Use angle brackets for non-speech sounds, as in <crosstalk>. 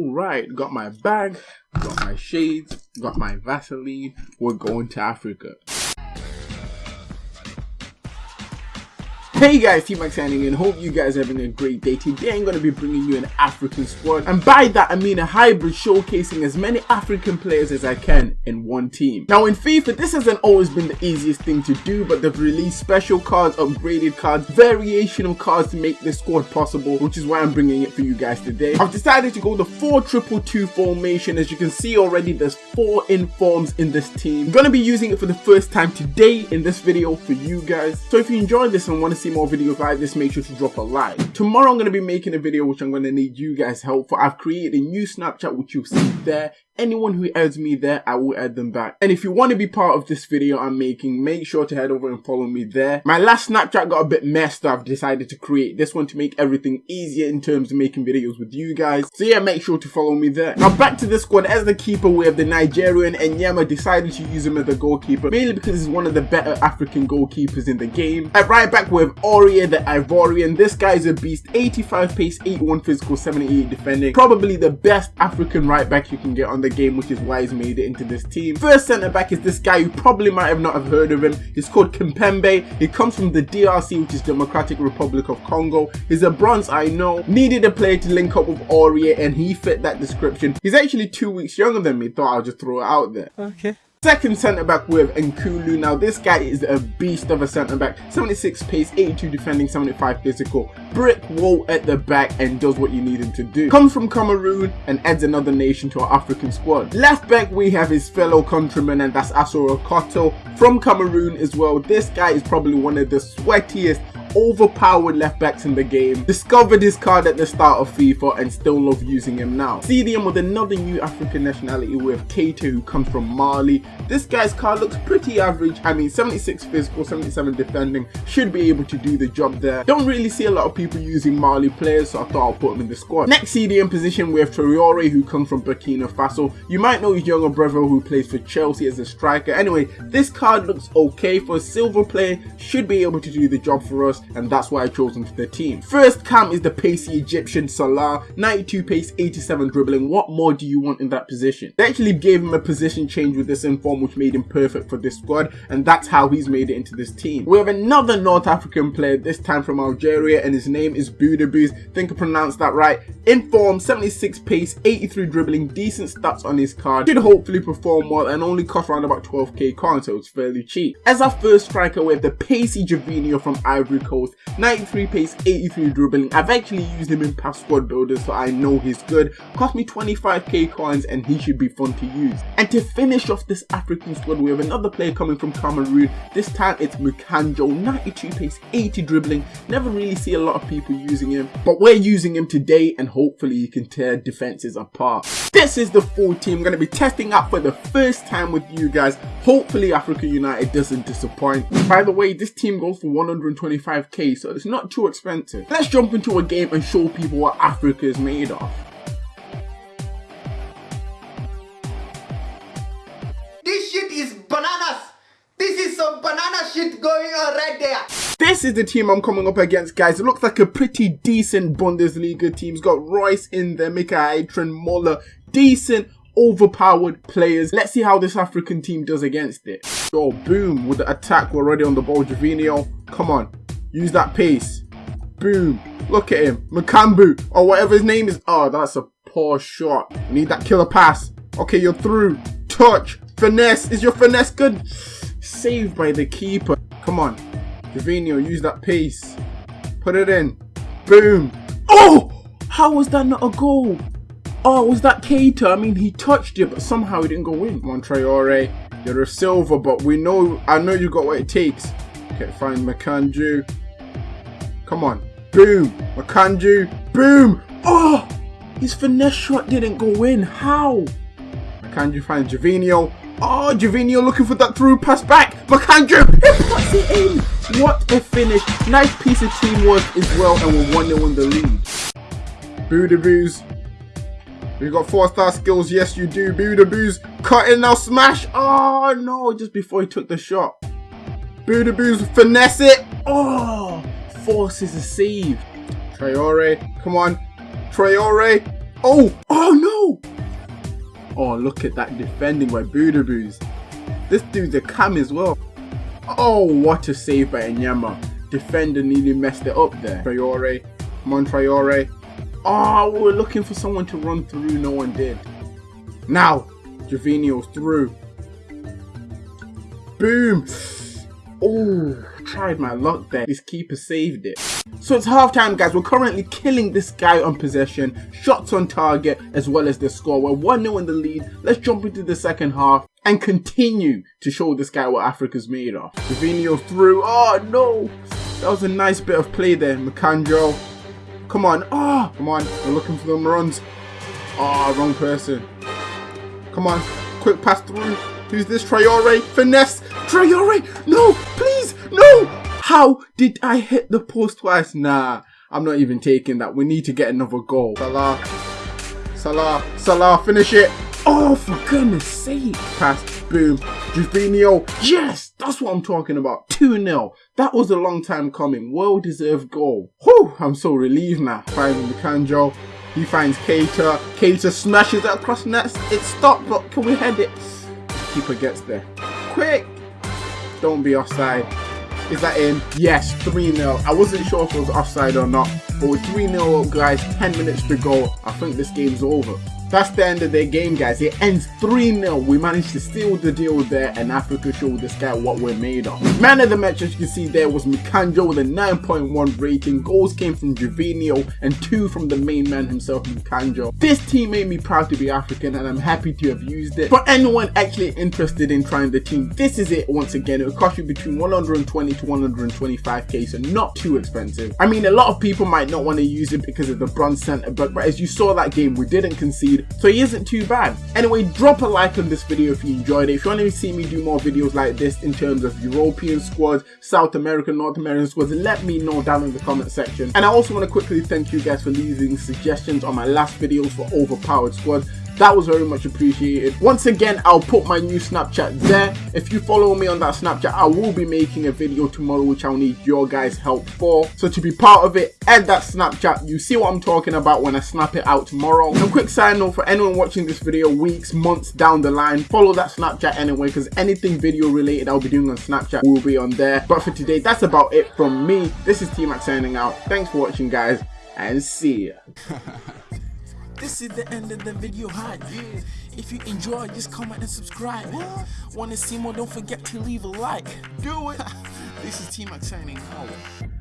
Alright, got my bag, got my shades, got my Vaseline. We're going to Africa. Hey guys, T-Max signing in. Hope you guys are having a great day. Today I'm going to be bringing you an African squad. And by that I mean a hybrid showcasing as many African players as I can in one team. Now in FIFA, this hasn't always been the easiest thing to do, but they've released special cards, upgraded cards, variational cards to make this squad possible, which is why I'm bringing it for you guys today. I've decided to go the 4-2-2 formation. As you can see already, there's four informs in this team. I'm going to be using it for the first time today in this video for you guys. So if you enjoyed this and want to see more videos like this, make sure to drop a like. Tomorrow I'm going to be making a video which I'm going to need you guys help for. I've created a new Snapchat which you'll see there anyone who adds me there, I will add them back. And if you want to be part of this video I'm making, make sure to head over and follow me there. My last Snapchat got a bit messed up. I've decided to create this one to make everything easier in terms of making videos with you guys. So yeah, make sure to follow me there. Now back to the squad. As the keeper, we have the Nigerian Enyeama decided to use him as a goalkeeper, mainly because he's one of the better African goalkeepers in the game. At right back, we have Aurier, the Ivorian. This guy is a beast. 85 pace, 81 physical, 78 defending. Probably the best African right back you can get on the game, which is why he's made it into this team. First centre back is this guy you probably might have not have heard of him. He's called Kimpembe. He comes from the DRC, which is Democratic Republic of Congo. He's a bronze, I know. Needed a player to link up with Aurier, and he fit that description. He's actually two weeks younger than me. Thought I'll just throw it out there. Okay. Second centre back with N'Koulou. Now this guy is a beast of a centre back. 76 pace, 82 defending, 75 physical. Brick wall at the back and does what you need him to do. Comes from Cameroon and adds another nation to our African squad. Left back we have his fellow countryman and that's Assou-Ekotto from Cameroon as well. This guy is probably one of the sweatiest overpowered left backs in the game. Discovered his card at the start of FIFA and still love using him now. CDM with another new African nationality with Keita who comes from Mali. This guy's card looks pretty average. I mean 76 physical, 77 defending. Should be able to do the job there. Don't really see a lot of people using Mali players so I thought I'll put him in the squad. Next CDM position we have Traore who comes from Burkina Faso. You might know his younger brother who plays for Chelsea as a striker. Anyway, this card looks okay for a silver player. Should be able to do the job for us and that's why I chose him for the team. First cam is the pacey Egyptian Salah, 92 pace, 87 dribbling. What more do you want in that position? They actually gave him a position change with this inform which made him perfect for this squad and that's how he's made it into this team. We have another North African player, this time from Algeria and his name is Boudebouz. think I pronounced that right. Inform, 76 pace, 83 dribbling, decent stats on his card. Should hopefully perform well and only cost around about 12k coins so it's fairly cheap. As our first striker we have the pacey Gervinho from Ivory Coast 93 pace, 83 dribbling. I've actually used him in past squad builders so I know he's good. Cost me 25k coins and he should be fun to use. And to finish off this African squad we have another player coming from Cameroon. This time it's Moukandjo, 92 pace, 80 dribbling. Never really see a lot of people using him but we're using him today and hopefully he can tear defenses apart. This is the full team I'm going to be testing out for the first time with you guys. Hopefully Africa United doesn't disappoint. By the way, this team goes for 125k so it's not too expensive. Let's jump into a game and show people what Africa is made of. This shit is bananas. This is some banana shit going on right there. This is the team I'm coming up against, guys. It looks like a pretty decent Bundesliga team. It's got Reus in there, Mika Trent Muller, decent overpowered players. Let's see how this African team does against it. Oh, boom, with the attack, we're already on the ball. Gervinho, come on, use that pace. Boom, look at him. Makambu, or whatever his name is. Oh, that's a poor shot. need that killer pass. Okay, you're through. Touch, finesse. Is your finesse good? Saved by the keeper. Come on, Gervinho, use that pace. Put it in. Boom. Oh! How was that not a goal? Oh, was that Keita? I mean, he touched it, but somehow he didn't go in. Come on, Traore. You're a silver, but we know, I know you got what it takes. Okay, fine, Makanju. Come on. Boom. Makanju. Boom. Oh! His finesse shot didn't go in. How? Makanju finds Gervinho. Oh, Gervinho looking for that through pass back. Makanju. He puts it in. What a finish. Nice piece of teamwork as well, and we're 1-0 in the lead. Boudebouz we got four star skills. Yes, you do. Boudebouz. Cut in now. Smash. Oh, no. Just before he took the shot. Boudebouz. Finesse it. Oh. Forces a save. Traore. Come on. Traore. Oh, oh no! Oh, look at that defending by Boudebouz. This dude's a cam as well. Oh, what a save by Enyeama. Defender nearly messed it up there. Traore. Come on, Traore. Oh, we were looking for someone to run through. No one did. Now, Gervinho's through. Boom. Oh, tried my luck there. This keeper saved it. So it's halftime guys, we're currently killing this guy on possession, shots on target, as well as the score. We're 1-0 in the lead. Let's jump into the second half and continue to show this guy what Africa's made of. Gervinho through, oh no! That was a nice bit of play there, Makanjo. Come on, oh, come on, we're looking for them runs. Oh, wrong person. Come on, quick pass through. Who's this? Traore, finesse. Traore, no, please, no. How did I hit the post twice? Nah, I'm not even taking that. We need to get another goal. Salah, Salah, Salah, finish it. Oh, for goodness sake. Pass, boom. Gervinho, yes, that's what I'm talking about. 2-0. That was a long time coming. Well-deserved goal. Whew, I'm so relieved now. Finding the Kanjo. He finds Keita. Keita smashes it across nets. It stopped, but can we head it? Keeper gets there. Quick! Don't be offside. Is that in? Yes, 3-0. I wasn't sure if it was offside or not. But with 3-0 guys, 10 minutes to go, I think this game's over. That's the end of their game, guys. It ends 3-0. We managed to steal the deal there, and Africa showed this guy what we're made of. Man of the match, as you can see there, was Mikanjo with a 9.1 rating. Goals came from Gervinho, and two from the main man himself, Mikanjo. This team made me proud to be African, and I'm happy to have used it. For anyone actually interested in trying the team, this is it once again. It will cost you between 120 to 125k, so not too expensive. I mean, a lot of people might not want to use it because of the bronze center, but, but as you saw that game, we didn't concede so he isn't too bad. Anyway, drop a like on this video if you enjoyed it. If you want to see me do more videos like this in terms of European squads, South American, North American squads, let me know down in the comment section. And I also want to quickly thank you guys for leaving suggestions on my last videos for overpowered squads. That was very much appreciated. Once again, I'll put my new Snapchat there. If you follow me on that Snapchat, I will be making a video tomorrow which I'll need your guys' help for. So to be part of it, add that Snapchat. You see what I'm talking about when I snap it out tomorrow. And quick side note for anyone watching this video weeks, months down the line, follow that Snapchat anyway because anything video related I'll be doing on Snapchat will be on there. But for today, that's about it from me. This is T-Mac signing out. Thanks for watching guys and see ya. <laughs> This is the end of the video hype. If you enjoy, just comment and subscribe. Wanna see more? Don't forget to leave a like. Do it. <laughs> this is T-Mac signing out.